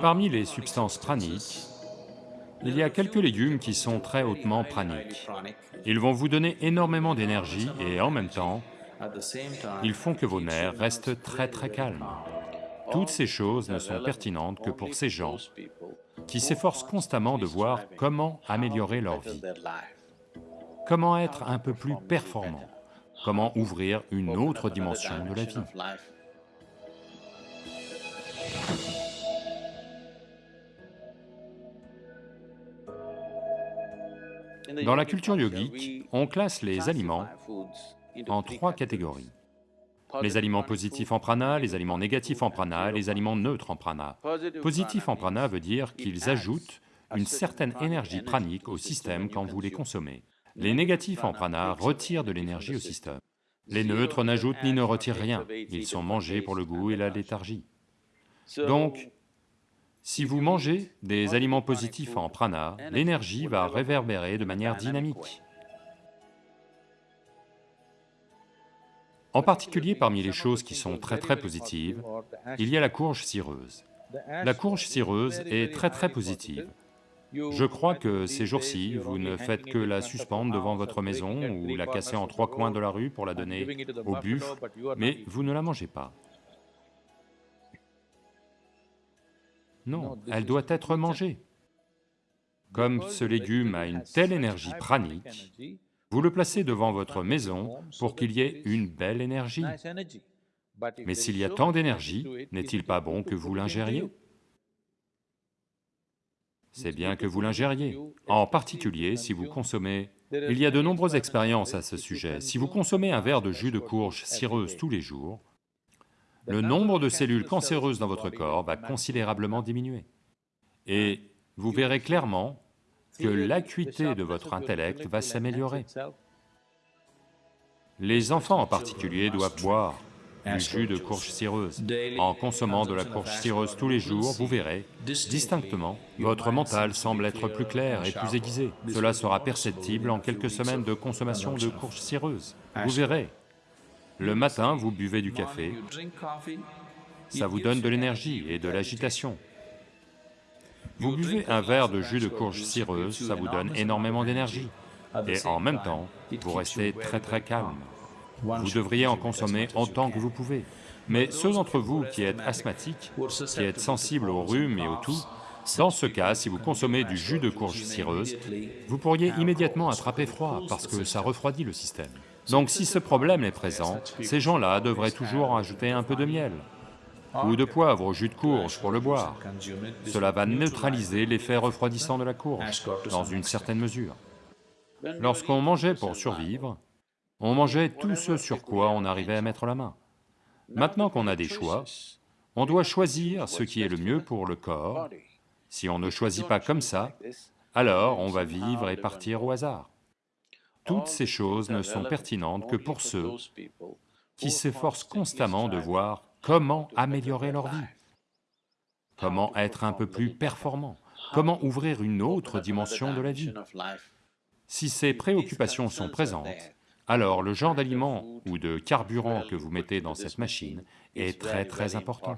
Parmi les substances praniques, il y a quelques légumes qui sont très hautement praniques. Ils vont vous donner énormément d'énergie et en même temps, ils font que vos nerfs restent très très calmes. Toutes ces choses ne sont pertinentes que pour ces gens qui s'efforcent constamment de voir comment améliorer leur vie, comment être un peu plus performant, comment ouvrir une autre dimension de la vie. Dans la culture yogique, on classe les aliments en trois catégories. Les aliments positifs en prana, les aliments négatifs en prana, les aliments neutres en prana. Positifs en prana veut dire qu'ils ajoutent une certaine énergie pranique au système quand vous les consommez. Les négatifs en prana retirent de l'énergie au système. Les neutres n'ajoutent ni ne retirent rien, ils sont mangés pour le goût et la léthargie. Donc, si vous mangez des aliments positifs en prana, l'énergie va réverbérer de manière dynamique. En particulier parmi les choses qui sont très très positives, il y a la courge cireuse. La courge cireuse est très très positive. Je crois que ces jours-ci, vous ne faites que la suspendre devant votre maison ou la casser en trois coins de la rue pour la donner au buffle, mais vous ne la mangez pas. Non, elle doit être mangée. Comme ce légume a une telle énergie pranique, vous le placez devant votre maison pour qu'il y ait une belle énergie. Mais s'il y a tant d'énergie, n'est-il pas bon que vous l'ingériez C'est bien que vous l'ingériez, en particulier si vous consommez... Il y a de nombreuses expériences à ce sujet. Si vous consommez un verre de jus de courge cireuse tous les jours, le nombre de cellules cancéreuses dans votre corps va considérablement diminuer. Et vous verrez clairement que l'acuité de votre intellect va s'améliorer. Les enfants en particulier doivent boire du jus de courge cireuse. En consommant de la courge cireuse tous les jours, vous verrez, distinctement, votre mental semble être plus clair et plus aiguisé. Cela sera perceptible en quelques semaines de consommation de courge cireuse. Vous verrez, le matin, vous buvez du café, ça vous donne de l'énergie et de l'agitation. Vous buvez un verre de jus de courge cireuse, ça vous donne énormément d'énergie. Et en même temps, vous restez très très calme. Vous devriez en consommer autant que vous pouvez. Mais ceux d'entre vous qui êtes asthmatiques, qui êtes sensibles au rhume et au tout, dans ce cas, si vous consommez du jus de courge cireuse, vous pourriez immédiatement attraper froid parce que ça refroidit le système. Donc si ce problème est présent, ces gens-là devraient toujours ajouter un peu de miel ou de poivre au jus de courge pour le boire. Cela va neutraliser l'effet refroidissant de la courge, dans une certaine mesure. Lorsqu'on mangeait pour survivre, on mangeait tout ce sur quoi on arrivait à mettre la main. Maintenant qu'on a des choix, on doit choisir ce qui est le mieux pour le corps. Si on ne choisit pas comme ça, alors on va vivre et partir au hasard. Toutes ces choses ne sont pertinentes que pour ceux qui s'efforcent constamment de voir comment améliorer leur vie, comment être un peu plus performant, comment ouvrir une autre dimension de la vie. Si ces préoccupations sont présentes, alors le genre d'aliment ou de carburant que vous mettez dans cette machine est très très important.